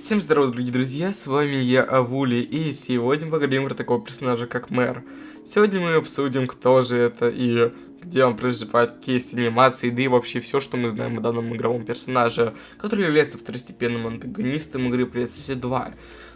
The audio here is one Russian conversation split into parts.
Всем здорова, дорогие друзья, с вами я, Авули, и сегодня поговорим про такого персонажа, как Мэр. Сегодня мы обсудим, кто же это и где он проживает, какие есть анимации, да и вообще все, что мы знаем о данном игровом персонаже, который является второстепенным антагонистом игры PlayStation 2.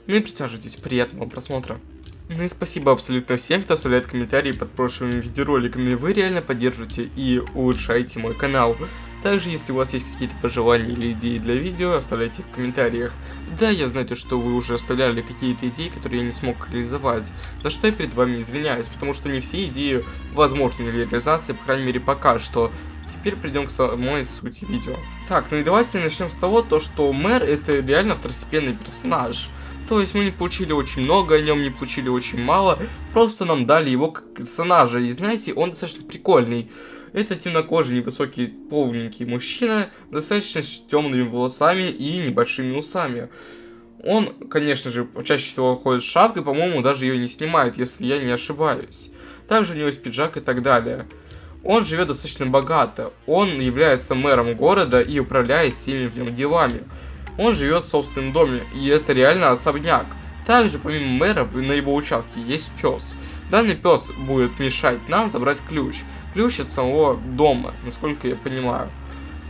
Ну и присаживайтесь, приятного просмотра. Ну и спасибо абсолютно всем, кто оставляет комментарии под прошлыми видеороликами, вы реально поддерживаете и улучшаете мой канал. Также, если у вас есть какие-то пожелания или идеи для видео, оставляйте их в комментариях. Да, я знаю, то, что вы уже оставляли какие-то идеи, которые я не смог реализовать, за что я перед вами извиняюсь, потому что не все идеи возможны для реализации, по крайней мере пока что. Теперь придем к самой сути видео. Так, ну и давайте начнем с того, то, что мэр это реально второстепенный персонаж. То есть мы не получили очень много о нем, не получили очень мало, просто нам дали его как персонажа, и знаете, он достаточно прикольный. Это темнокожий, невысокий, полненький мужчина, достаточно с темными волосами и небольшими усами. Он, конечно же, чаще всего ходит с шапкой, по-моему, даже ее не снимает, если я не ошибаюсь. Также у него есть пиджак и так далее. Он живет достаточно богато. Он является мэром города и управляет всеми в нем делами. Он живет в собственном доме, и это реально особняк. Также, помимо мэра, на его участке есть пес. Данный пес будет мешать нам забрать ключ. Ключ от самого дома, насколько я понимаю.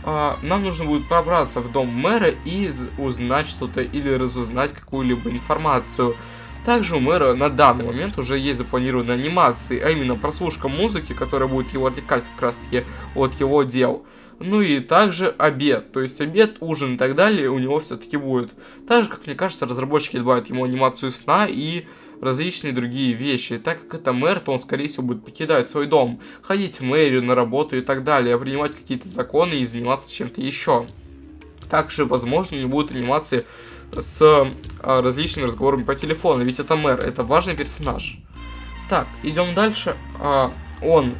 А, нам нужно будет пробраться в дом мэра и узнать что-то или разузнать какую-либо информацию. Также у мэра на данный момент уже есть запланированы анимации, а именно прослушка музыки, которая будет его отвлекать как раз таки от его дел. Ну и также обед, то есть обед, ужин и так далее у него все-таки будет. Также, как мне кажется, разработчики добавят ему анимацию сна и различные другие вещи. Так как это мэр, то он, скорее всего, будет покидать свой дом, ходить в мэрию, на работу и так далее, принимать какие-то законы и заниматься чем-то еще. Также, возможно, не будет анимации с а, различными разговорами по телефону, ведь это мэр, это важный персонаж. Так, идем дальше. А, он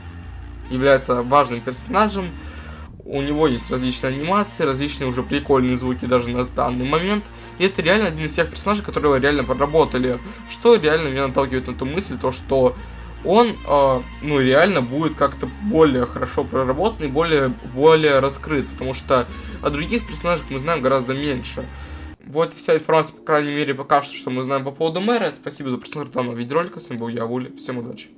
является важным персонажем, у него есть различные анимации, различные уже прикольные звуки даже на данный момент. И это реально один из тех персонажей, которые реально проработали. Что реально меня наталкивает на ту мысль, то что он, э, ну, реально будет как-то более хорошо проработан и более, более раскрыт, потому что о других персонажах мы знаем гораздо меньше. Вот вся информация, по крайней мере, пока что, что мы знаем по поводу мэра. Спасибо за просмотр данного видеоролика. С вами был я, Вули. Всем удачи.